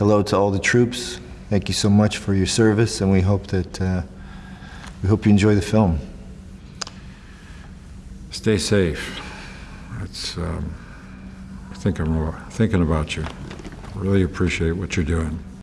hello to all the troops. Thank you so much for your service, and we hope that uh, we hope you enjoy the film. Stay safe. It's, um, I think I'm uh, thinking about you. Really appreciate what you're doing.